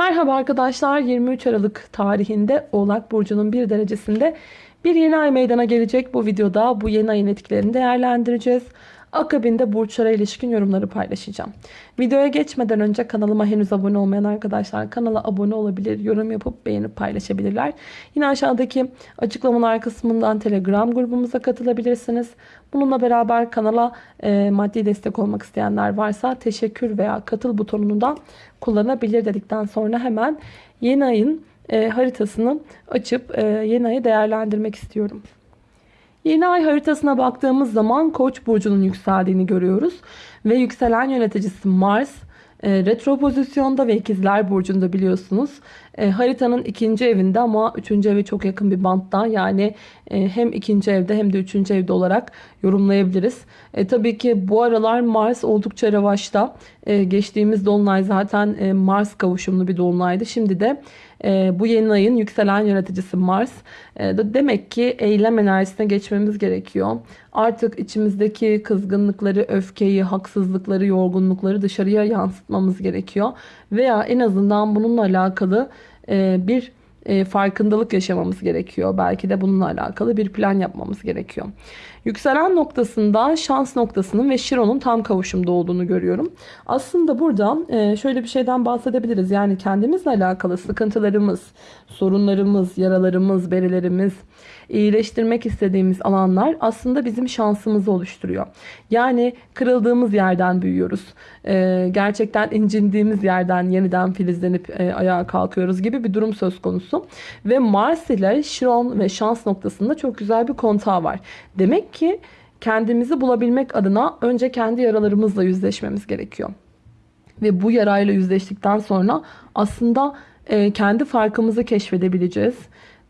Merhaba arkadaşlar 23 Aralık tarihinde Oğlak Burcu'nun bir derecesinde bir yeni ay meydana gelecek. Bu videoda bu yeni ayın etkilerini değerlendireceğiz. Akabinde burçlara ilişkin yorumları paylaşacağım. Videoya geçmeden önce kanalıma henüz abone olmayan arkadaşlar kanala abone olabilir, yorum yapıp beğenip paylaşabilirler. Yine aşağıdaki açıklamalar kısmından Telegram grubumuza katılabilirsiniz. Bununla beraber kanala e, maddi destek olmak isteyenler varsa teşekkür veya katıl butonunu da kullanabilir dedikten sonra hemen yeni ayın e, haritasını açıp e, yeni ayı değerlendirmek istiyorum. Yeni ay haritasına baktığımız zaman Koç burcunun yükseldiğini görüyoruz ve yükselen yöneticisi Mars e, retro pozisyonda ve ikizler burcunda biliyorsunuz. E, haritanın ikinci evinde ama üçüncü evi çok yakın bir bantta yani e, hem ikinci evde hem de üçüncü evde olarak yorumlayabiliriz. E, tabii ki bu aralar Mars oldukça revaçta. E, geçtiğimiz dolunay zaten Mars kavuşumlu bir dolunaydı. Şimdi de e, bu yeni ayın yükselen yöneticisi Mars. E, de demek ki eylem enerjisine geçmemiz gerekiyor. Artık içimizdeki kızgınlıkları, öfkeyi, haksızlıkları, yorgunlukları dışarıya yansıtmamız gerekiyor. Veya en azından bununla alakalı e, bir e, farkındalık yaşamamız gerekiyor. Belki de bununla alakalı bir plan yapmamız gerekiyor. Yükselen noktasında şans noktasının ve Şiron'un tam kavuşumda olduğunu görüyorum. Aslında burada e, şöyle bir şeyden bahsedebiliriz. Yani kendimizle alakalı sıkıntılarımız, sorunlarımız, yaralarımız, berilerimiz, iyileştirmek istediğimiz alanlar aslında bizim şansımızı oluşturuyor. Yani kırıldığımız yerden büyüyoruz. E, gerçekten incindiğimiz yerden yeniden filizlenip e, ayağa kalkıyoruz gibi bir durum söz konusu. Ve Mars ile Şiron ve şans noktasında çok güzel bir kontağı var. Demek ki kendimizi bulabilmek adına önce kendi yaralarımızla yüzleşmemiz gerekiyor. Ve bu yarayla yüzleştikten sonra aslında e, kendi farkımızı keşfedebileceğiz.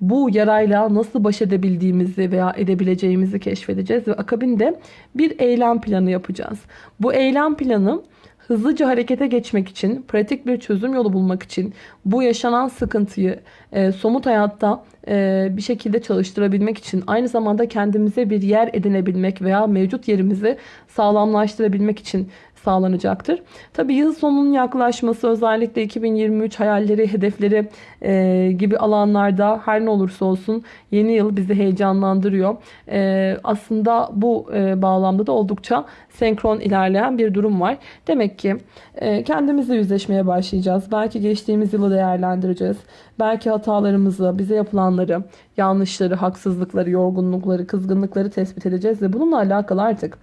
Bu yarayla nasıl baş edebildiğimizi veya edebileceğimizi keşfedeceğiz ve akabinde bir eylem planı yapacağız. Bu eylem planı hızlıca harekete geçmek için, pratik bir çözüm yolu bulmak için, bu yaşanan sıkıntıyı e, somut hayatta e, bir şekilde çalıştırabilmek için, aynı zamanda kendimize bir yer edinebilmek veya mevcut yerimizi sağlamlaştırabilmek için sağlanacaktır. Tabi yıl sonunun yaklaşması özellikle 2023 hayalleri, hedefleri e, gibi alanlarda her ne olursa olsun yeni yıl bizi heyecanlandırıyor. E, aslında bu e, bağlamda da oldukça senkron ilerleyen bir durum var. Demek ki e, kendimizle yüzleşmeye başlayacağız. Belki geçtiğimiz yılı değerlendireceğiz. Belki hatalarımızı, bize yapılanları, yanlışları, haksızlıkları, yorgunlukları, kızgınlıkları tespit edeceğiz ve bununla alakalı artık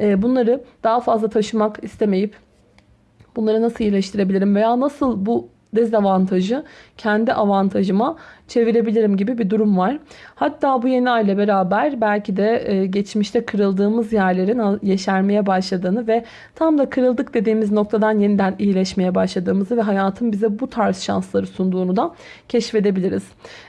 bunları daha fazla taşımak istemeyip bunları nasıl iyileştirebilirim veya nasıl bu dezavantajı kendi avantajıma çevirebilirim gibi bir durum var. Hatta bu yeni aile beraber belki de e, geçmişte kırıldığımız yerlerin yeşermeye başladığını ve tam da kırıldık dediğimiz noktadan yeniden iyileşmeye başladığımızı ve hayatın bize bu tarz şansları sunduğunu da keşfedebiliriz.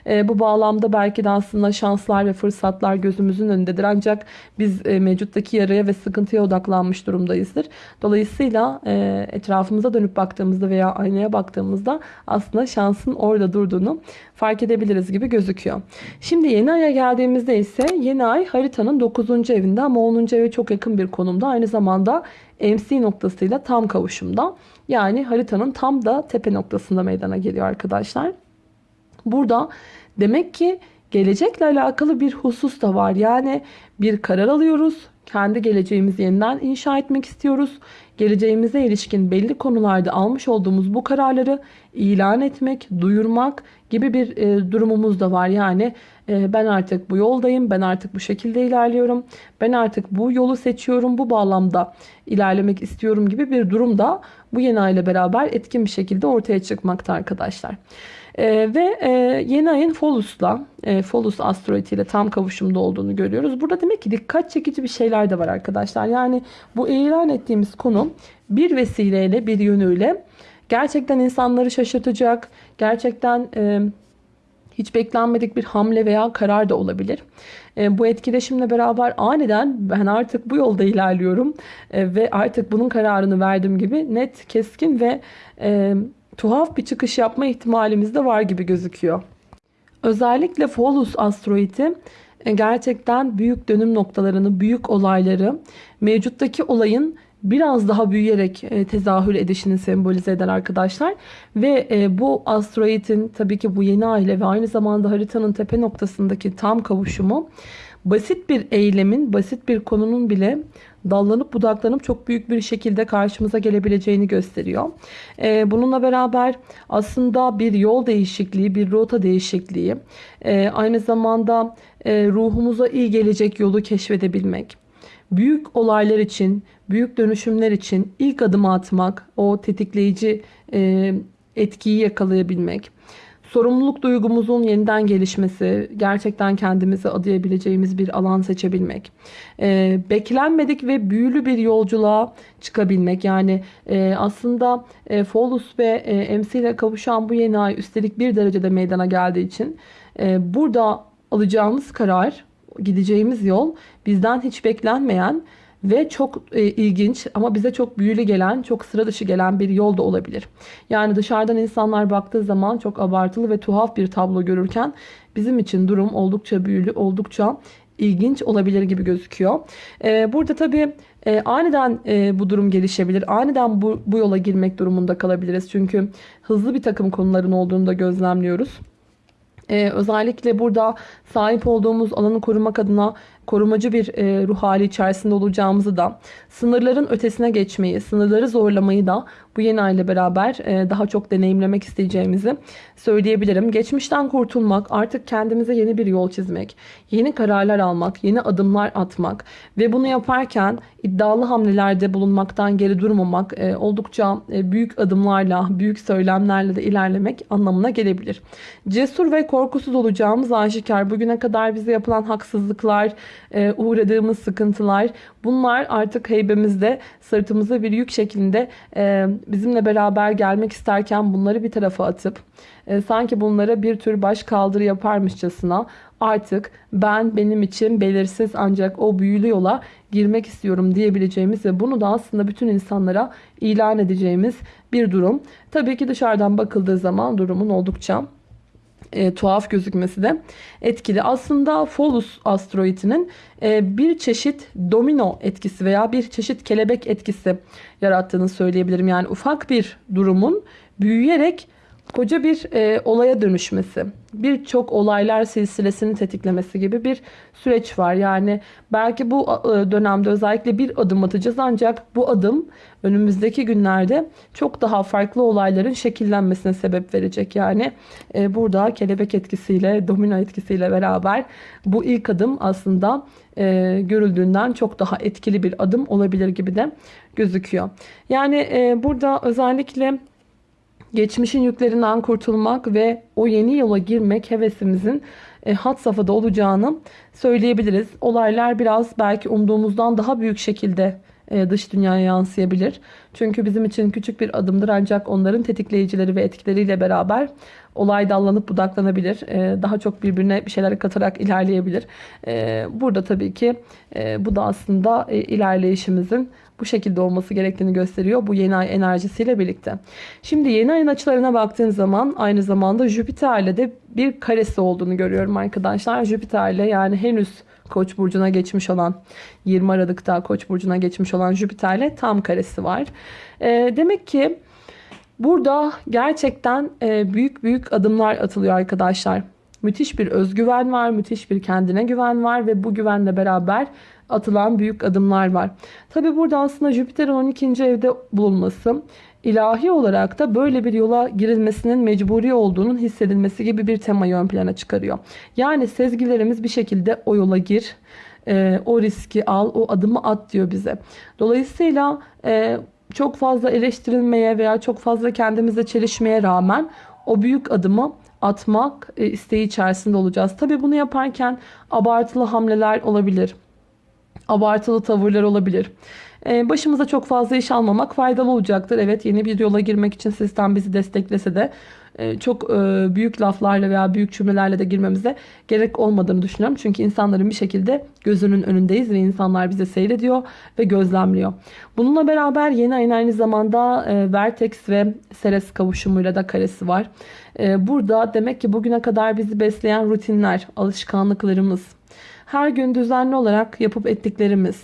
E, bu bağlamda belki de aslında şanslar ve fırsatlar gözümüzün önündedir. Ancak biz e, mevcuttaki yaraya ve sıkıntıya odaklanmış durumdayızdır. Dolayısıyla etrafımıza dönüp baktığımızda veya aynaya baktığımızda aslında şansın orada durduğunu fark edebiliriz gibi gözüküyor. Şimdi yeni aya geldiğimizde ise yeni ay haritanın 9. evinde ama 10. eve çok yakın bir konumda. Aynı zamanda MC noktasıyla tam kavuşumda. Yani haritanın tam da tepe noktasında meydana geliyor arkadaşlar. Burada demek ki gelecekle alakalı bir husus da var. Yani bir karar alıyoruz. Kendi geleceğimizi yeniden inşa etmek istiyoruz. Geleceğimize ilişkin belli konularda almış olduğumuz bu kararları ilan etmek, duyurmak gibi bir e, durumumuz da var. Yani e, ben artık bu yoldayım, ben artık bu şekilde ilerliyorum, ben artık bu yolu seçiyorum, bu bağlamda ilerlemek istiyorum gibi bir durum da bu yeni ay ile beraber etkin bir şekilde ortaya çıkmakta arkadaşlar. E, ve e, yeni ayın Folus'la, e, Folus asteroidi ile tam kavuşumda olduğunu görüyoruz. Burada demek ki dikkat çekici bir şeyler de var arkadaşlar. Yani bu ilan ettiğimiz konu bir vesileyle, bir yönüyle gerçekten insanları şaşırtacak, gerçekten... E, hiç beklenmedik bir hamle veya karar da olabilir. E, bu etkileşimle beraber aniden ben artık bu yolda ilerliyorum e, ve artık bunun kararını verdim gibi net, keskin ve e, tuhaf bir çıkış yapma ihtimalimiz de var gibi gözüküyor. Özellikle Pholus asteroidi e, gerçekten büyük dönüm noktalarını, büyük olayları, mevcuttaki olayın biraz daha büyüyerek e, tezahür edişini sembolize eder arkadaşlar. Ve e, bu asteroidin tabii ki bu yeni aile ve aynı zamanda haritanın tepe noktasındaki tam kavuşumu basit bir eylemin, basit bir konunun bile dallanıp budaklanıp çok büyük bir şekilde karşımıza gelebileceğini gösteriyor. Ee, bununla beraber aslında bir yol değişikliği, bir rota değişikliği, e, aynı zamanda e, ruhumuza iyi gelecek yolu keşfedebilmek, büyük olaylar için, büyük dönüşümler için ilk adımı atmak, o tetikleyici e, etkiyi yakalayabilmek, sorumluluk duygumuzun yeniden gelişmesi, gerçekten kendimizi adayabileceğimiz bir alan seçebilmek, e, beklenmedik ve büyülü bir yolculuğa çıkabilmek. Yani e, aslında e, Folus ve e, MC ile kavuşan bu yeni ay üstelik bir derecede meydana geldiği için e, burada alacağımız karar, gideceğimiz yol bizden hiç beklenmeyen ve çok e, ilginç ama bize çok büyülü gelen, çok sıra dışı gelen bir yol da olabilir. Yani dışarıdan insanlar baktığı zaman çok abartılı ve tuhaf bir tablo görürken bizim için durum oldukça büyülü, oldukça ilginç olabilir gibi gözüküyor. Ee, burada tabii e, aniden e, bu durum gelişebilir. Aniden bu, bu yola girmek durumunda kalabiliriz. Çünkü hızlı bir takım konuların olduğunu da gözlemliyoruz. Ee, özellikle burada sahip olduğumuz alanı korumak adına korumacı bir e, ruh hali içerisinde olacağımızı da sınırların ötesine geçmeyi, sınırları zorlamayı da bu yeni ay ile beraber e, daha çok deneyimlemek isteyeceğimizi söyleyebilirim. Geçmişten kurtulmak, artık kendimize yeni bir yol çizmek, yeni kararlar almak, yeni adımlar atmak ve bunu yaparken iddialı hamlelerde bulunmaktan geri durmamak e, oldukça e, büyük adımlarla, büyük söylemlerle de ilerlemek anlamına gelebilir. Cesur ve korkusuz olacağımız aşikar. Bugüne kadar bize yapılan haksızlıklar, uğradığımız sıkıntılar bunlar artık heybemizde sırtımıza bir yük şeklinde e, bizimle beraber gelmek isterken bunları bir tarafa atıp e, sanki bunlara bir tür baş kaldırı yaparmışçasına artık ben benim için belirsiz ancak o büyülü yola girmek istiyorum diyebileceğimiz ve bunu da aslında bütün insanlara ilan edeceğimiz bir durum. Tabii ki dışarıdan bakıldığı zaman durumun oldukça e, tuhaf gözükmesi de etkili. Aslında Folus asteroidinin e, bir çeşit domino etkisi veya bir çeşit kelebek etkisi yarattığını söyleyebilirim. Yani ufak bir durumun büyüyerek koca bir e, olaya dönüşmesi, birçok olaylar silsilesini tetiklemesi gibi bir süreç var. Yani belki bu e, dönemde özellikle bir adım atacağız ancak bu adım önümüzdeki günlerde çok daha farklı olayların şekillenmesine sebep verecek. Yani e, burada kelebek etkisiyle, domino etkisiyle beraber bu ilk adım aslında e, görüldüğünden çok daha etkili bir adım olabilir gibi de gözüküyor. Yani e, burada özellikle geçmişin yüklerinden kurtulmak ve o yeni yola girmek hevesimizin e, hat safhada olacağını söyleyebiliriz. Olaylar biraz belki umduğumuzdan daha büyük şekilde e, dış dünyaya yansıyabilir. Çünkü bizim için küçük bir adımdır ancak onların tetikleyicileri ve etkileriyle beraber olay dallanıp budaklanabilir. E, daha çok birbirine bir şeyler katarak ilerleyebilir. E, burada tabii ki bu da aslında ilerleyişimizin bu şekilde olması gerektiğini gösteriyor bu yeni ay enerjisiyle birlikte. Şimdi yeni ayın açılarına baktığın zaman aynı zamanda Jüpiter'le de bir karesi olduğunu görüyorum arkadaşlar. Jüpiter'le yani henüz Koç burcuna geçmiş olan 20 Aralık'ta Koç burcuna geçmiş olan Jüpiter'le tam karesi var. E, demek ki burada gerçekten e, büyük büyük adımlar atılıyor arkadaşlar. Müthiş bir özgüven var, müthiş bir kendine güven var ve bu güvenle beraber atılan büyük adımlar var. Tabi burada aslında Jüpiter'in 12. evde bulunması ilahi olarak da böyle bir yola girilmesinin mecburi olduğunun hissedilmesi gibi bir temayı ön plana çıkarıyor. Yani sezgilerimiz bir şekilde o yola gir, e, o riski al, o adımı at diyor bize. Dolayısıyla e, çok fazla eleştirilmeye veya çok fazla kendimizle çelişmeye rağmen o büyük adımı atmak e, isteği içerisinde olacağız. Tabi bunu yaparken abartılı hamleler olabilir. Abartılı tavırlar olabilir. Ee, başımıza çok fazla iş almamak faydalı olacaktır. Evet yeni bir yola girmek için sistem bizi desteklese de e, çok e, büyük laflarla veya büyük cümlelerle de girmemize gerek olmadığını düşünüyorum. Çünkü insanların bir şekilde gözünün önündeyiz ve insanlar bizi seyrediyor ve gözlemliyor. Bununla beraber yeni ayın aynı zamanda e, Vertex ve Ceres kavuşumuyla da karesi var. Burada demek ki bugüne kadar bizi besleyen rutinler, alışkanlıklarımız, Her gün düzenli olarak yapıp ettiklerimiz,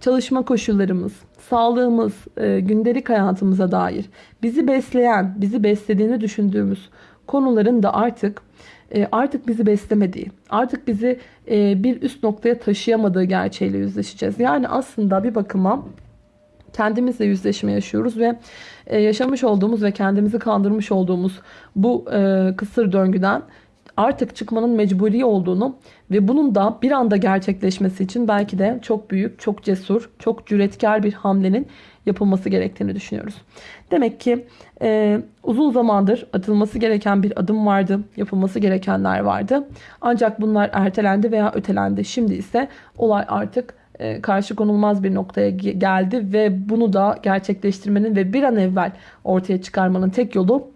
çalışma koşullarımız, sağlığımız, e, gündelik hayatımıza dair bizi besleyen, bizi beslediğini düşündüğümüz konuların da artık e, artık bizi beslemediği, artık bizi e, bir üst noktaya taşıyamadığı gerçeğiyle yüzleşeceğiz. Yani aslında bir bakıma kendimizle yüzleşme yaşıyoruz ve yaşamış olduğumuz ve kendimizi kandırmış olduğumuz bu kısır döngüden artık çıkmanın mecburi olduğunu ve bunun da bir anda gerçekleşmesi için belki de çok büyük, çok cesur, çok cüretkar bir hamlenin yapılması gerektiğini düşünüyoruz. Demek ki e, uzun zamandır atılması gereken bir adım vardı, yapılması gerekenler vardı. Ancak bunlar ertelendi veya ötelendi. Şimdi ise olay artık e, karşı konulmaz bir noktaya geldi ve bunu da gerçekleştirmenin ve bir an evvel ortaya çıkarmanın tek yolu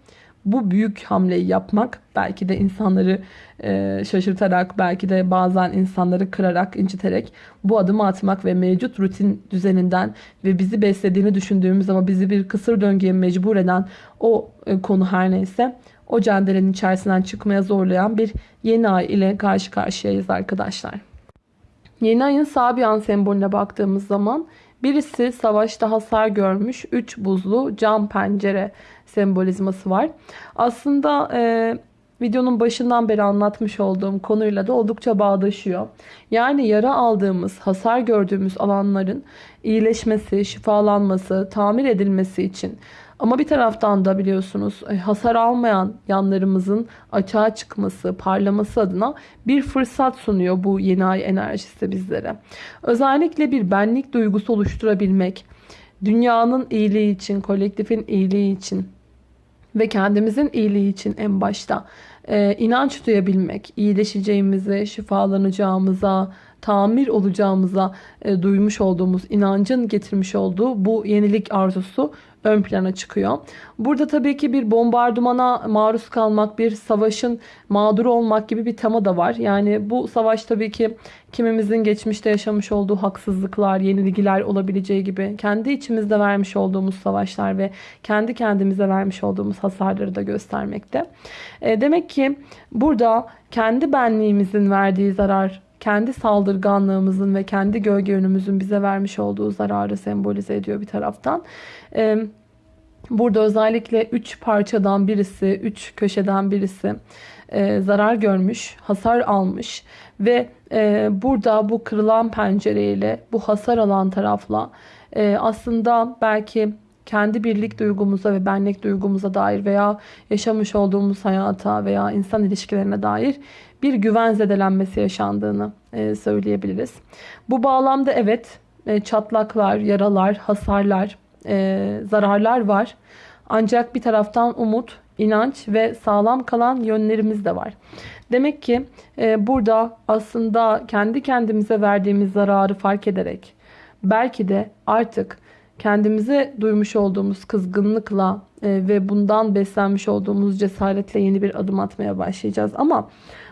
bu büyük hamleyi yapmak belki de insanları e, şaşırtarak belki de bazen insanları kırarak inciterek bu adımı atmak ve mevcut rutin düzeninden ve bizi beslediğini düşündüğümüz ama bizi bir kısır döngüye mecbur eden o e, konu her neyse o cendelenin içerisinden çıkmaya zorlayan bir yeni ay ile karşı karşıyayız arkadaşlar. Yeni ayın Sabian sembolüne baktığımız zaman birisi savaşta hasar görmüş 3 buzlu cam pencere sembolizması var. Aslında e, videonun başından beri anlatmış olduğum konuyla da oldukça bağdaşıyor. Yani yara aldığımız, hasar gördüğümüz alanların iyileşmesi, şifalanması, tamir edilmesi için ama bir taraftan da biliyorsunuz e, hasar almayan yanlarımızın açığa çıkması, parlaması adına bir fırsat sunuyor bu yeni ay enerjisi bizlere. Özellikle bir benlik duygusu oluşturabilmek, dünyanın iyiliği için, kolektifin iyiliği için ve kendimizin iyiliği için en başta e, inanç duyabilmek, iyileşeceğimize, şifalanacağımıza, tamir olacağımıza e, duymuş olduğumuz inancın getirmiş olduğu bu yenilik arzusu ön plana çıkıyor. Burada tabii ki bir bombardımana maruz kalmak, bir savaşın mağduru olmak gibi bir tema da var. Yani bu savaş tabii ki kimimizin geçmişte yaşamış olduğu haksızlıklar, yenilgiler olabileceği gibi kendi içimizde vermiş olduğumuz savaşlar ve kendi kendimize vermiş olduğumuz hasarları da göstermekte. E, demek ki burada kendi benliğimizin verdiği zarar kendi saldırganlığımızın ve kendi gölge yönümüzün bize vermiş olduğu zararı sembolize ediyor bir taraftan. Burada özellikle 3 parçadan birisi, 3 köşeden birisi zarar görmüş, hasar almış ve burada bu kırılan pencereyle, bu hasar alan tarafla aslında belki kendi birlik duygumuza ve benlik duygumuza dair veya yaşamış olduğumuz hayata veya insan ilişkilerine dair bir güven zedelenmesi yaşandığını e, söyleyebiliriz. Bu bağlamda evet e, çatlaklar, yaralar, hasarlar, e, zararlar var. Ancak bir taraftan umut, inanç ve sağlam kalan yönlerimiz de var. Demek ki burada aslında kendi kendimize verdiğimiz zararı fark ederek belki de artık kendimize duymuş olduğumuz kızgınlıkla ve bundan beslenmiş olduğumuz cesaretle yeni bir adım atmaya başlayacağız. Ama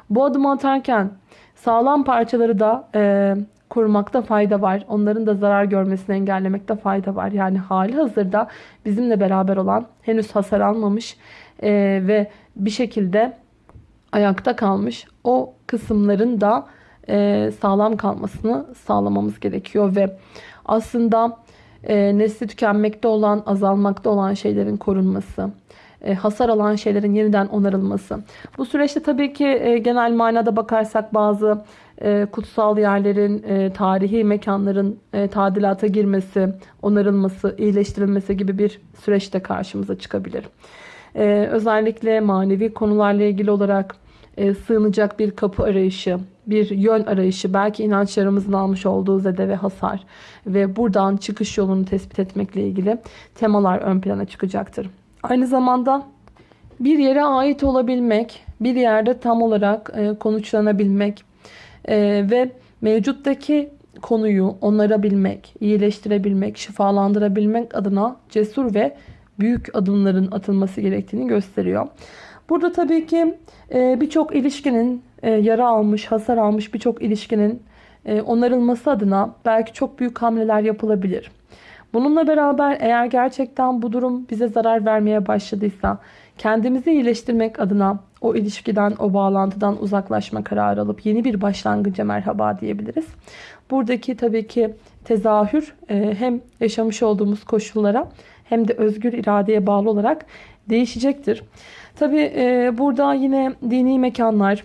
bu adımı atarken sağlam parçaları da e, korumakta fayda var. Onların da zarar görmesini engellemekte fayda var. Yani hali hazırda bizimle beraber olan henüz hasar almamış e, ve bir şekilde ayakta kalmış o kısımların da e, sağlam kalmasını sağlamamız gerekiyor ve aslında e, nesli tükenmekte olan, azalmakta olan şeylerin korunması, hasar alan şeylerin yeniden onarılması. Bu süreçte tabii ki e, genel manada bakarsak bazı e, kutsal yerlerin, tarihi mekanların tadilata girmesi, onarılması, iyileştirilmesi gibi bir süreçte karşımıza çıkabilir. Özellikle manevi konularla ilgili olarak sığınacak bir kapı arayışı, bir yön arayışı, belki inançlarımızın almış olduğu zede ve hasar ve buradan çıkış yolunu tespit etmekle ilgili temalar ön plana çıkacaktır. Aynı zamanda bir yere ait olabilmek, bir yerde tam olarak e, konuşlanabilmek e, ve mevcuttaki konuyu onarabilmek, iyileştirebilmek, şifalandırabilmek adına cesur ve büyük adımların atılması gerektiğini gösteriyor. Burada tabii ki e, birçok ilişkinin e, yara almış, hasar almış birçok ilişkinin e, onarılması adına belki çok büyük hamleler yapılabilir. Bununla beraber eğer gerçekten bu durum bize zarar vermeye başladıysa kendimizi iyileştirmek adına o ilişkiden, o bağlantıdan uzaklaşma kararı alıp yeni bir başlangıca merhaba diyebiliriz. Buradaki tabii ki tezahür e, hem yaşamış olduğumuz koşullara hem de özgür iradeye bağlı olarak değişecektir. Tabii e, burada yine dini mekanlar,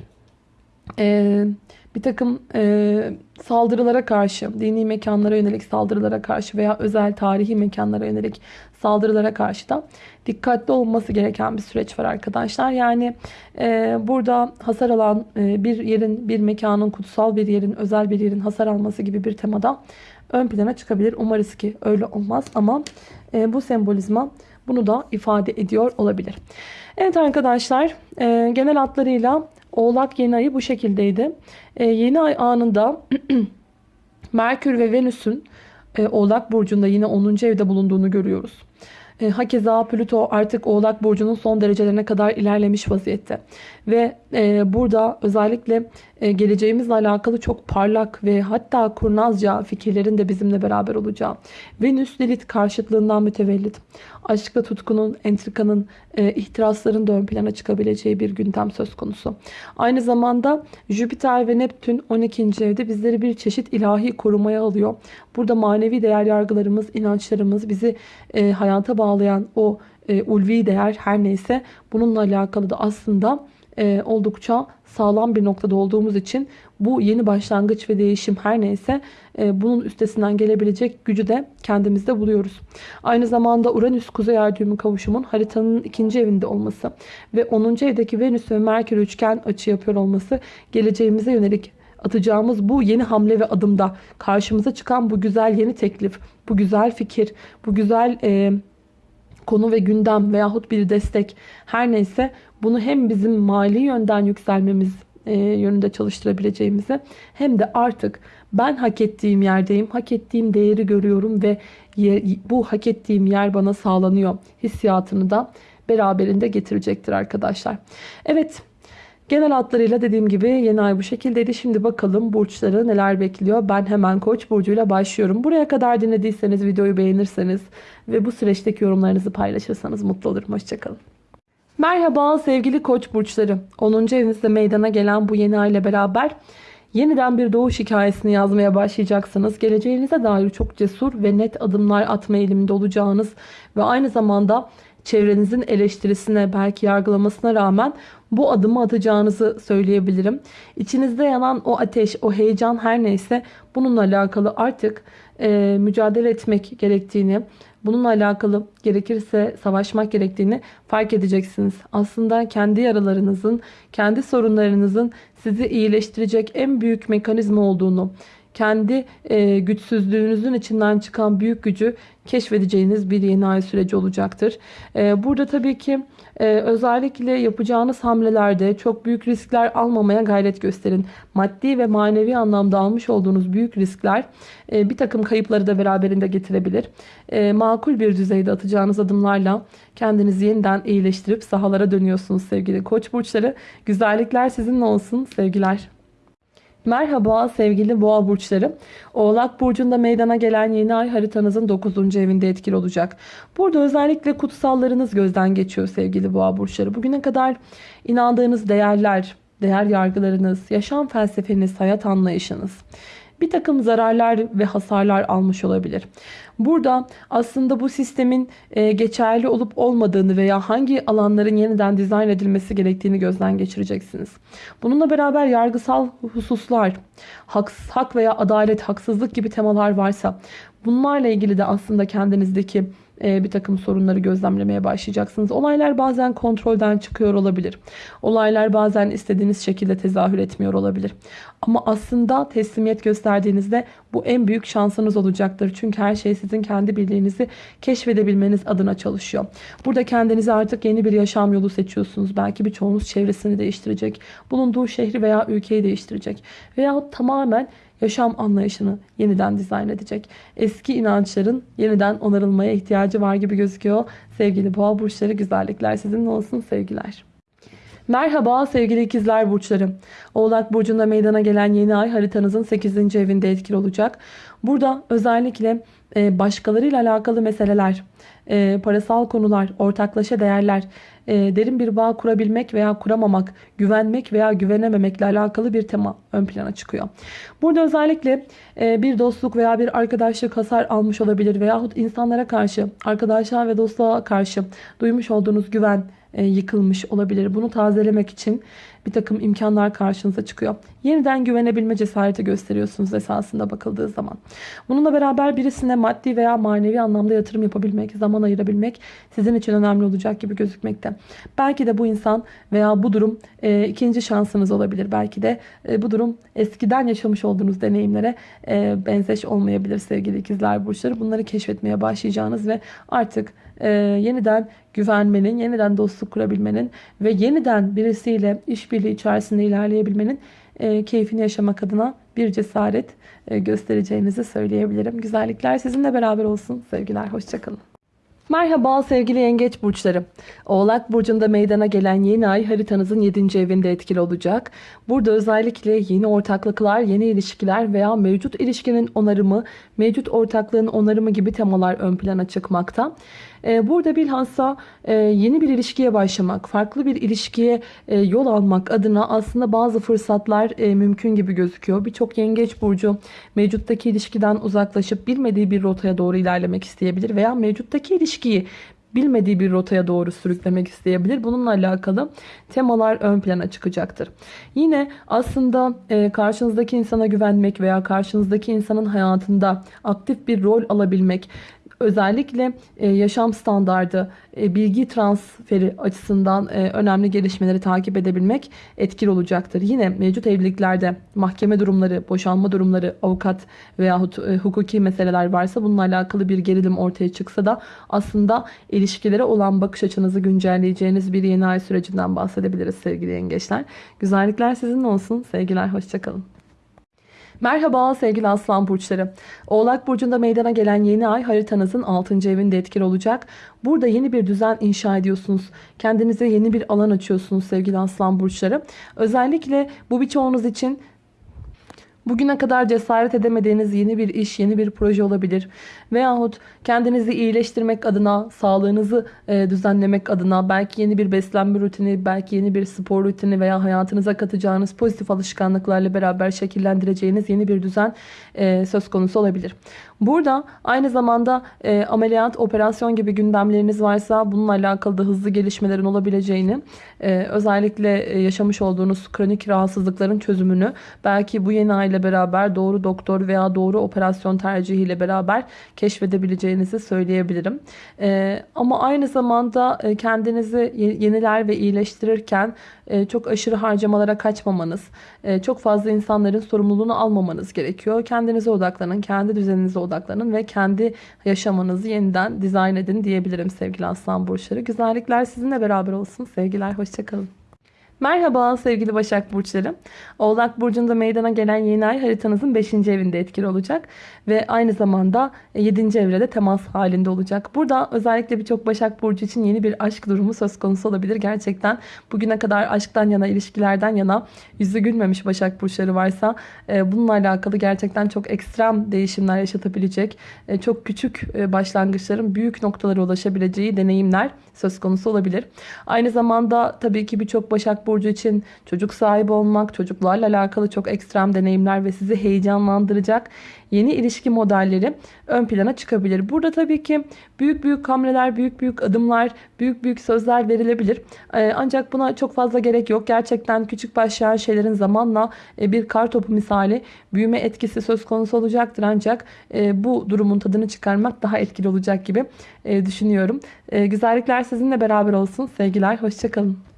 e, bir takım e, saldırılara karşı, dini mekanlara yönelik saldırılara karşı veya özel tarihi mekanlara yönelik saldırılara karşı da dikkatli olması gereken bir süreç var arkadaşlar. Yani e, burada hasar alan e, bir yerin, bir mekanın, kutsal bir yerin, özel bir yerin hasar alması gibi bir temada ön plana çıkabilir. Umarız ki öyle olmaz ama e, bu sembolizma bunu da ifade ediyor olabilir. Evet arkadaşlar e, genel hatlarıyla Oğlak yeni ayı bu şekildeydi. E, yeni ay anında Merkür ve Venüs'ün e, Oğlak Burcu'nda yine 10. evde bulunduğunu görüyoruz. E, hakeza Plüto artık Oğlak Burcu'nun son derecelerine kadar ilerlemiş vaziyette. Ve e, burada özellikle e, geleceğimizle alakalı çok parlak ve hatta kurnazca fikirlerin de bizimle beraber olacağı. Venüs Lilith karşıtlığından mütevellit. Aşkla tutkunun, entrikanın, e, ihtirasların da ön plana çıkabileceği bir gündem söz konusu. Aynı zamanda Jüpiter ve Neptün 12. evde bizleri bir çeşit ilahi korumaya alıyor. Burada manevi değer yargılarımız, inançlarımız, bizi e, hayata bağlayan o e, ulvi değer her neyse bununla alakalı da aslında e, oldukça sağlam bir noktada olduğumuz için bu yeni başlangıç ve değişim her neyse e, bunun üstesinden gelebilecek gücü de kendimizde buluyoruz. Aynı zamanda Uranüs Kuzey Ay kavuşumun haritanın ikinci evinde olması ve 10. evdeki Venüs ve Merkür üçgen açı yapıyor olması geleceğimize yönelik atacağımız bu yeni hamle ve adımda karşımıza çıkan bu güzel yeni teklif, bu güzel fikir, bu güzel e, konu ve gündem veyahut bir destek her neyse bunu hem bizim mali yönden yükselmemiz e, yönünde çalıştırabileceğimizi hem de artık ben hak ettiğim yerdeyim, hak ettiğim değeri görüyorum ve bu hak ettiğim yer bana sağlanıyor hissiyatını da beraberinde getirecektir arkadaşlar. Evet Genel hatlarıyla dediğim gibi yeni ay bu şekildeydi. Şimdi bakalım burçları neler bekliyor. Ben hemen Koç burcuyla başlıyorum. Buraya kadar dinlediyseniz videoyu beğenirseniz ve bu süreçteki yorumlarınızı paylaşırsanız mutlu olurum. Hoşçakalın. Merhaba sevgili Koç burçları. 10. evinizde meydana gelen bu yeni ay ile beraber yeniden bir doğuş hikayesini yazmaya başlayacaksınız. Geleceğinize dair çok cesur ve net adımlar atma eğiliminde olacağınız ve aynı zamanda çevrenizin eleştirisine belki yargılamasına rağmen bu adımı atacağınızı söyleyebilirim. İçinizde yanan o ateş, o heyecan her neyse bununla alakalı artık e, mücadele etmek gerektiğini, bununla alakalı gerekirse savaşmak gerektiğini fark edeceksiniz. Aslında kendi yaralarınızın, kendi sorunlarınızın sizi iyileştirecek en büyük mekanizma olduğunu, kendi e, güçsüzlüğünüzün içinden çıkan büyük gücü keşfedeceğiniz bir yeni ay süreci olacaktır. E, burada tabii ki e, özellikle yapacağınız hamlelerde çok büyük riskler almamaya gayret gösterin. Maddi ve manevi anlamda almış olduğunuz büyük riskler e, bir takım kayıpları da beraberinde getirebilir. E, makul bir düzeyde atacağınız adımlarla kendinizi yeniden iyileştirip sahalara dönüyorsunuz sevgili koç burçları. Güzellikler sizinle olsun sevgiler. Merhaba sevgili boğa burçları. Oğlak burcunda meydana gelen yeni ay haritanızın 9. evinde etkili olacak. Burada özellikle kutsallarınız gözden geçiyor sevgili boğa burçları. Bugüne kadar inandığınız değerler, değer yargılarınız, yaşam felsefeniz, hayat anlayışınız bir takım zararlar ve hasarlar almış olabilir. Burada aslında bu sistemin e, geçerli olup olmadığını veya hangi alanların yeniden dizayn edilmesi gerektiğini gözden geçireceksiniz. Bununla beraber yargısal hususlar, hak, veya adalet, haksızlık gibi temalar varsa bunlarla ilgili de aslında kendinizdeki bir takım sorunları gözlemlemeye başlayacaksınız. Olaylar bazen kontrolden çıkıyor olabilir. Olaylar bazen istediğiniz şekilde tezahür etmiyor olabilir. Ama aslında teslimiyet gösterdiğinizde bu en büyük şansınız olacaktır. Çünkü her şey sizin kendi birliğinizi keşfedebilmeniz adına çalışıyor. Burada kendinize artık yeni bir yaşam yolu seçiyorsunuz. Belki birçoğunuz çevresini değiştirecek. Bulunduğu şehri veya ülkeyi değiştirecek. Veya tamamen yaşam anlayışını yeniden dizayn edecek. Eski inançların yeniden onarılmaya ihtiyacı var gibi gözüküyor. Sevgili boğa burçları güzellikler sizinle olsun sevgiler. Merhaba sevgili ikizler burçları. Oğlak burcunda meydana gelen yeni ay haritanızın 8. evinde etkili olacak. Burada özellikle e, başkalarıyla alakalı meseleler, e, parasal konular, ortaklaşa değerler, e, derin bir bağ kurabilmek veya kuramamak, güvenmek veya güvenememekle alakalı bir tema ön plana çıkıyor. Burada özellikle bir dostluk veya bir arkadaşlık hasar almış olabilir veyahut insanlara karşı, arkadaşlar ve dostluğa karşı duymuş olduğunuz güven, e, yıkılmış olabilir. Bunu tazelemek için bir takım imkanlar karşınıza çıkıyor. Yeniden güvenebilme cesareti gösteriyorsunuz esasında bakıldığı zaman. Bununla beraber birisine maddi veya manevi anlamda yatırım yapabilmek, zaman ayırabilmek sizin için önemli olacak gibi gözükmekte. Belki de bu insan veya bu durum e, ikinci şansınız olabilir. Belki de e, bu durum eskiden yaşamış olduğunuz deneyimlere e, benzeş olmayabilir sevgili ikizler burçları. Bunları keşfetmeye başlayacağınız ve artık e, yeniden güvenmenin, yeniden dostluk kurabilmenin ve yeniden birisiyle işbirliği içerisinde ilerleyebilmenin e, keyfini yaşamak adına bir cesaret e, göstereceğinizi söyleyebilirim. Güzellikler sizinle beraber olsun. Sevgiler, hoşçakalın. Merhaba sevgili yengeç burçları. Oğlak burcunda meydana gelen yeni ay haritanızın 7. evinde etkili olacak. Burada özellikle yeni ortaklıklar, yeni ilişkiler veya mevcut ilişkinin onarımı, mevcut ortaklığın onarımı gibi temalar ön plana çıkmakta. Ee, burada bilhassa e, yeni bir ilişkiye başlamak, farklı bir ilişkiye e, yol almak adına aslında bazı fırsatlar e, mümkün gibi gözüküyor. Birçok yengeç burcu mevcuttaki ilişkiden uzaklaşıp bilmediği bir rotaya doğru ilerlemek isteyebilir veya mevcuttaki ilişkiyi bilmediği bir rotaya doğru sürüklemek isteyebilir. Bununla alakalı temalar ön plana çıkacaktır. Yine aslında karşınızdaki insana güvenmek veya karşınızdaki insanın hayatında aktif bir rol alabilmek, özellikle e, yaşam standardı, e, bilgi transferi açısından e, önemli gelişmeleri takip edebilmek etkili olacaktır. Yine mevcut evliliklerde mahkeme durumları, boşanma durumları, avukat veyahut hukuki meseleler varsa bununla alakalı bir gerilim ortaya çıksa da aslında ilişkilere olan bakış açınızı güncelleyeceğiniz bir yeni ay sürecinden bahsedebiliriz sevgili yengeçler. Güzellikler sizin olsun. Sevgiler, hoşçakalın. Merhaba sevgili aslan burçları. Oğlak burcunda meydana gelen yeni ay haritanızın 6. evinde etkili olacak. Burada yeni bir düzen inşa ediyorsunuz. Kendinize yeni bir alan açıyorsunuz sevgili aslan burçları. Özellikle bu birçoğunuz için Bugüne kadar cesaret edemediğiniz yeni bir iş, yeni bir proje olabilir. Veyahut kendinizi iyileştirmek adına, sağlığınızı e, düzenlemek adına belki yeni bir beslenme rutini, belki yeni bir spor rutini veya hayatınıza katacağınız pozitif alışkanlıklarla beraber şekillendireceğiniz yeni bir düzen e, söz konusu olabilir. Burada aynı zamanda e, ameliyat, operasyon gibi gündemleriniz varsa bununla alakalı da hızlı gelişmelerin olabileceğini, e, özellikle e, yaşamış olduğunuz kronik rahatsızlıkların çözümünü belki bu yeni aile beraber doğru doktor veya doğru operasyon tercihiyle beraber keşfedebileceğinizi söyleyebilirim. E, ama aynı zamanda e, kendinizi yeniler ve iyileştirirken çok aşırı harcamalara kaçmamanız, e, çok fazla insanların sorumluluğunu almamanız gerekiyor. Kendinize odaklanın, kendi düzeninize odaklanın ve kendi yaşamanızı yeniden dizayn edin diyebilirim sevgili aslan burçları. Güzellikler sizinle beraber olsun. Sevgiler, hoşçakalın. Merhaba sevgili Başak Burçları. Oğlak Burcu'nda meydana gelen yeni ay haritanızın 5. evinde etkili olacak. Ve aynı zamanda 7. evrede temas halinde olacak. Burada özellikle birçok Başak Burcu için yeni bir aşk durumu söz konusu olabilir. Gerçekten bugüne kadar aşktan yana, ilişkilerden yana yüzü gülmemiş Başak Burçları varsa e, bununla alakalı gerçekten çok ekstrem değişimler yaşatabilecek, e, çok küçük e, başlangıçların büyük noktalara ulaşabileceği deneyimler söz konusu olabilir. Aynı zamanda tabii ki birçok Başak Burcu için çocuk sahibi olmak, çocuklarla alakalı çok ekstrem deneyimler ve sizi heyecanlandıracak yeni ilişki modelleri ön plana çıkabilir. Burada tabii ki büyük büyük hamleler, büyük büyük adımlar, büyük büyük sözler verilebilir. Ee, ancak buna çok fazla gerek yok. Gerçekten küçük başlayan şeylerin zamanla e, bir kar topu misali büyüme etkisi söz konusu olacaktır. Ancak e, bu durumun tadını çıkarmak daha etkili olacak gibi e, düşünüyorum. Güzellikler sizinle beraber olsun. Sevgiler, hoşçakalın.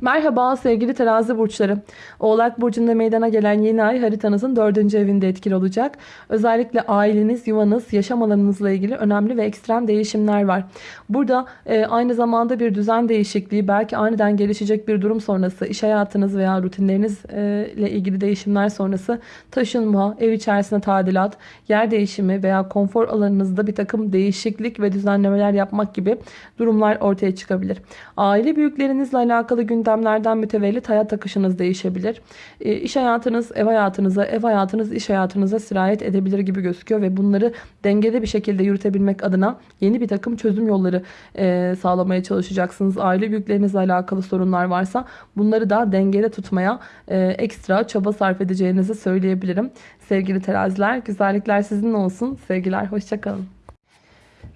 Merhaba sevgili terazi burçları. Oğlak burcunda meydana gelen yeni ay haritanızın dördüncü evinde etkili olacak. Özellikle aileniz, yuvanız, yaşam alanınızla ilgili önemli ve ekstrem değişimler var. Burada e, aynı zamanda bir düzen değişikliği, belki aniden gelişecek bir durum sonrası, iş hayatınız veya rutinlerinizle e, ilgili değişimler sonrası taşınma, ev içerisinde tadilat, yer değişimi veya konfor alanınızda bir takım değişiklik ve düzenlemeler yapmak gibi durumlar ortaya çıkabilir. Aile büyüklerinizle alakalı gün gündemlerden mütevellit hayat akışınız değişebilir. E, iş hayatınız ev hayatınıza, ev hayatınız iş hayatınıza sirayet edebilir gibi gözüküyor ve bunları dengeli bir şekilde yürütebilmek adına yeni bir takım çözüm yolları e, sağlamaya çalışacaksınız. Aile büyüklerinizle alakalı sorunlar varsa bunları da dengede tutmaya e, ekstra çaba sarf edeceğinizi söyleyebilirim. Sevgili teraziler, güzellikler sizin olsun. Sevgiler, hoşçakalın.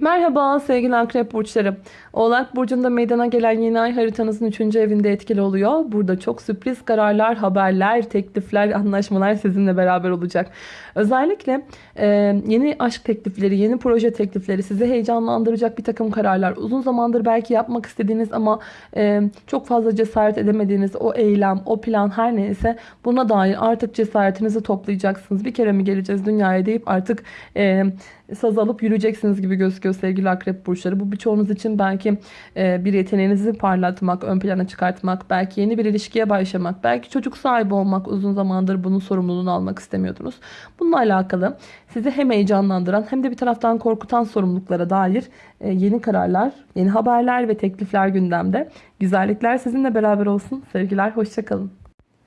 Merhaba sevgili akrep burçları. Oğlak burcunda meydana gelen yeni ay haritanızın 3. evinde etkili oluyor. Burada çok sürpriz kararlar, haberler, teklifler, anlaşmalar sizinle beraber olacak. Özellikle e, yeni aşk teklifleri, yeni proje teklifleri sizi heyecanlandıracak bir takım kararlar. Uzun zamandır belki yapmak istediğiniz ama e, çok fazla cesaret edemediğiniz o eylem, o plan her neyse buna dair artık cesaretinizi toplayacaksınız. Bir kere mi geleceğiz dünyaya deyip artık e, saz alıp yürüyeceksiniz gibi gözüküyor sevgili akrep burçları. Bu birçoğunuz için belki e, bir yeteneğinizi parlatmak, ön plana çıkartmak, belki yeni bir ilişkiye başlamak, belki çocuk sahibi olmak uzun zamandır bunun sorumluluğunu almak istemiyordunuz. Bununla alakalı sizi hem heyecanlandıran hem de bir taraftan korkutan sorumluluklara dair e, yeni kararlar, yeni haberler ve teklifler gündemde. Güzellikler sizinle beraber olsun. Sevgiler, hoşçakalın.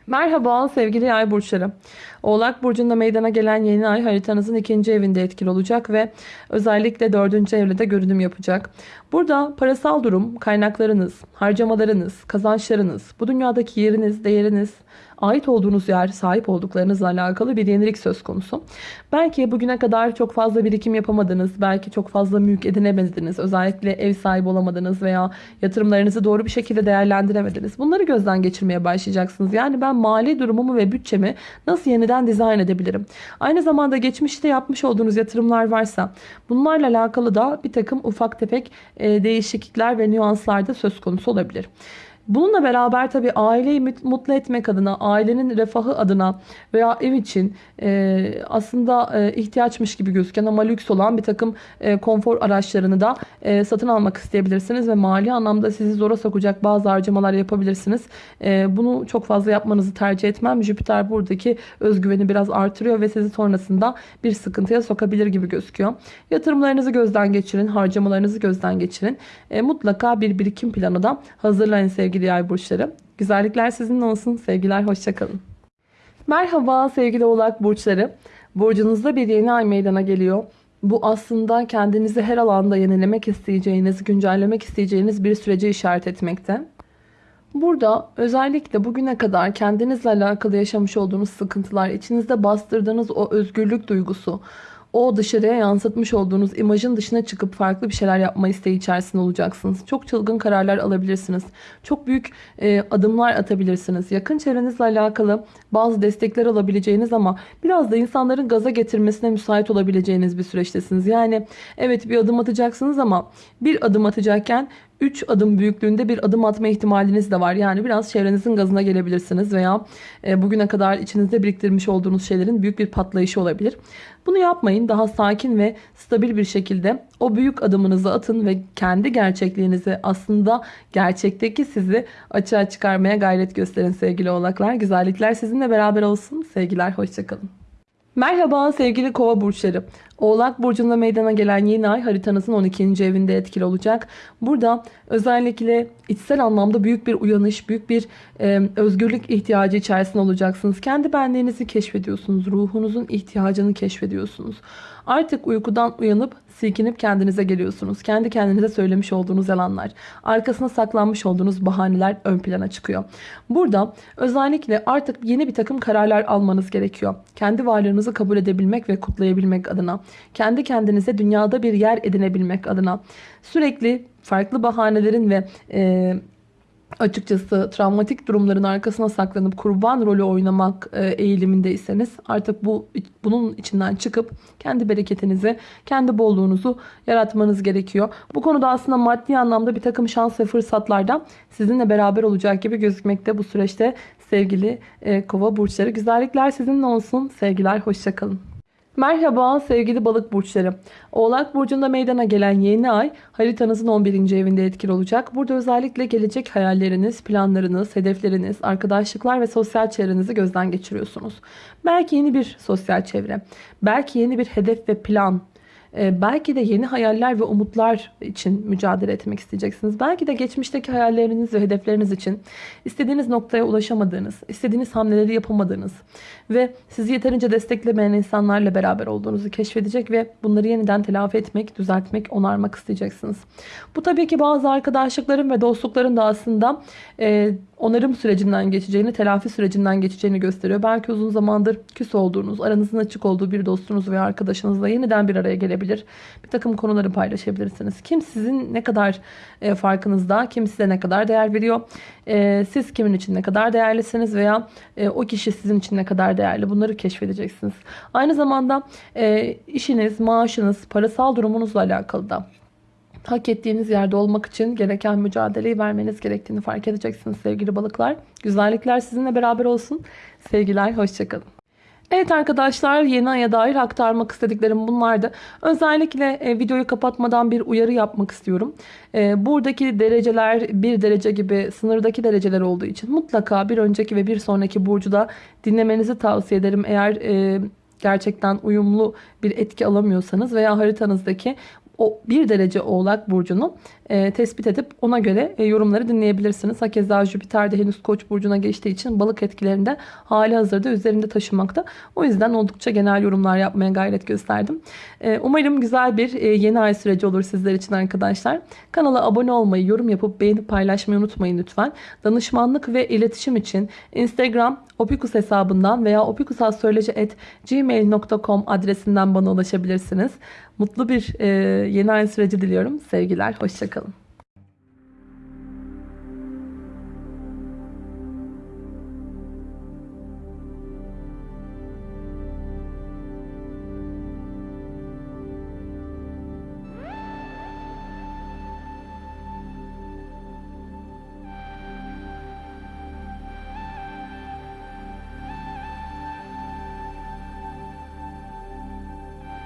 Merhaba sevgili yay burçları. Oğlak burcunda meydana gelen yeni ay haritanızın ikinci evinde etkili olacak ve özellikle dördüncü evde de görünüm yapacak. Burada parasal durum, kaynaklarınız, harcamalarınız, kazançlarınız, bu dünyadaki yeriniz, değeriniz, ait olduğunuz yer, sahip olduklarınızla alakalı bir yenilik söz konusu. Belki bugüne kadar çok fazla birikim yapamadınız, belki çok fazla mülk edinemediniz, özellikle ev sahibi olamadınız veya yatırımlarınızı doğru bir şekilde değerlendiremediniz. Bunları gözden geçirmeye başlayacaksınız. Yani ben mali durumumu ve bütçemi nasıl yeniden dizayn edebilirim? Aynı zamanda geçmişte yapmış olduğunuz yatırımlar varsa bunlarla alakalı da bir takım ufak tefek değişiklikler ve nüanslar da söz konusu olabilir. Bununla beraber tabii aileyi mutlu etmek adına, ailenin refahı adına veya ev için e, aslında e, ihtiyaçmış gibi gözüken ama lüks olan bir takım e, konfor araçlarını da e, satın almak isteyebilirsiniz ve mali anlamda sizi zora sokacak bazı harcamalar yapabilirsiniz. E, bunu çok fazla yapmanızı tercih etmem. Jüpiter buradaki özgüveni biraz artırıyor ve sizi sonrasında bir sıkıntıya sokabilir gibi gözüküyor. Yatırımlarınızı gözden geçirin, harcamalarınızı gözden geçirin. E, mutlaka bir birikim planı da hazırlayın sevgili sevgili yay burçları. Güzellikler sizinle olsun. Sevgiler, hoşçakalın. Merhaba sevgili oğlak burçları. Burcunuzda bir yeni ay meydana geliyor. Bu aslında kendinizi her alanda yenilemek isteyeceğiniz, güncellemek isteyeceğiniz bir sürece işaret etmekte. Burada özellikle bugüne kadar kendinizle alakalı yaşamış olduğunuz sıkıntılar, içinizde bastırdığınız o özgürlük duygusu, o dışarıya yansıtmış olduğunuz imajın dışına çıkıp farklı bir şeyler yapma isteği içerisinde olacaksınız. Çok çılgın kararlar alabilirsiniz. Çok büyük e, adımlar atabilirsiniz. Yakın çevrenizle alakalı bazı destekler alabileceğiniz ama biraz da insanların gaza getirmesine müsait olabileceğiniz bir süreçtesiniz. Yani evet bir adım atacaksınız ama bir adım atacakken 3 adım büyüklüğünde bir adım atma ihtimaliniz de var. Yani biraz çevrenizin gazına gelebilirsiniz veya e, bugüne kadar içinizde biriktirmiş olduğunuz şeylerin büyük bir patlayışı olabilir. Bunu yapmayın. Daha sakin ve stabil bir şekilde o büyük adımınızı atın ve kendi gerçekliğinizi aslında gerçekteki sizi açığa çıkarmaya gayret gösterin sevgili oğlaklar. Güzellikler sizinle beraber olsun. Sevgiler, hoşçakalın. Merhaba sevgili kova burçları. Oğlak burcunda meydana gelen yeni ay haritanızın 12. evinde etkili olacak. Burada özellikle içsel anlamda büyük bir uyanış, büyük bir e, özgürlük ihtiyacı içerisinde olacaksınız. Kendi benliğinizi keşfediyorsunuz. Ruhunuzun ihtiyacını keşfediyorsunuz. Artık uykudan uyanıp silkinip kendinize geliyorsunuz. Kendi kendinize söylemiş olduğunuz yalanlar, arkasına saklanmış olduğunuz bahaneler ön plana çıkıyor. Burada özellikle artık yeni bir takım kararlar almanız gerekiyor. Kendi varlığınızı kabul edebilmek ve kutlayabilmek adına. Kendi kendinize dünyada bir yer edinebilmek adına. Sürekli farklı bahanelerin ve e, açıkçası travmatik durumların arkasına saklanıp kurban rolü oynamak e, eğilimindeyseniz artık bu bunun içinden çıkıp kendi bereketinizi, kendi bolluğunuzu yaratmanız gerekiyor. Bu konuda aslında maddi anlamda bir takım şans ve fırsatlar da sizinle beraber olacak gibi gözükmekte bu süreçte sevgili e, kova burçları. Güzellikler sizinle olsun. Sevgiler, hoşçakalın. Merhaba sevgili balık burçları. Oğlak burcunda meydana gelen yeni ay haritanızın 11. evinde etkili olacak. Burada özellikle gelecek hayalleriniz, planlarınız, hedefleriniz, arkadaşlıklar ve sosyal çevrenizi gözden geçiriyorsunuz. Belki yeni bir sosyal çevre, belki yeni bir hedef ve plan belki de yeni hayaller ve umutlar için mücadele etmek isteyeceksiniz. Belki de geçmişteki hayalleriniz ve hedefleriniz için istediğiniz noktaya ulaşamadığınız, istediğiniz hamleleri yapamadığınız ve sizi yeterince desteklemeyen insanlarla beraber olduğunuzu keşfedecek ve bunları yeniden telafi etmek, düzeltmek, onarmak isteyeceksiniz. Bu tabii ki bazı arkadaşlıkların ve dostlukların da aslında e, onarım sürecinden geçeceğini, telafi sürecinden geçeceğini gösteriyor. Belki uzun zamandır küs olduğunuz, aranızın açık olduğu bir dostunuz veya arkadaşınızla yeniden bir araya gelebilir. Bir takım konuları paylaşabilirsiniz. Kim sizin ne kadar e, farkınızda, kim size ne kadar değer veriyor, e, siz kimin için ne kadar değerlisiniz veya e, o kişi sizin için ne kadar değerli bunları keşfedeceksiniz. Aynı zamanda e, işiniz, maaşınız, parasal durumunuzla alakalı da hak ettiğiniz yerde olmak için gereken mücadeleyi vermeniz gerektiğini fark edeceksiniz sevgili balıklar. Güzellikler sizinle beraber olsun. Sevgiler, hoşçakalın. Evet arkadaşlar yeni aya dair aktarmak istediklerim bunlardı. Özellikle e, videoyu kapatmadan bir uyarı yapmak istiyorum. E, buradaki dereceler bir derece gibi sınırdaki dereceler olduğu için mutlaka bir önceki ve bir sonraki burcu da dinlemenizi tavsiye ederim. Eğer e, gerçekten uyumlu bir etki alamıyorsanız veya haritanızdaki o bir derece oğlak burcunu e, tespit edip ona göre e, yorumları dinleyebilirsiniz. Hakeza Jüpiter de henüz koç burcuna geçtiği için balık etkilerinde hali hazırda üzerinde taşımakta. O yüzden oldukça genel yorumlar yapmaya gayret gösterdim. E, umarım güzel bir e, yeni ay süreci olur sizler için arkadaşlar. Kanala abone olmayı, yorum yapıp beğenip paylaşmayı unutmayın lütfen. Danışmanlık ve iletişim için Instagram Opikus hesabından veya opikusastroloji.gmail.com adresinden bana ulaşabilirsiniz. Mutlu bir e, yeni ay süreci diliyorum. Sevgiler, hoşçakalın.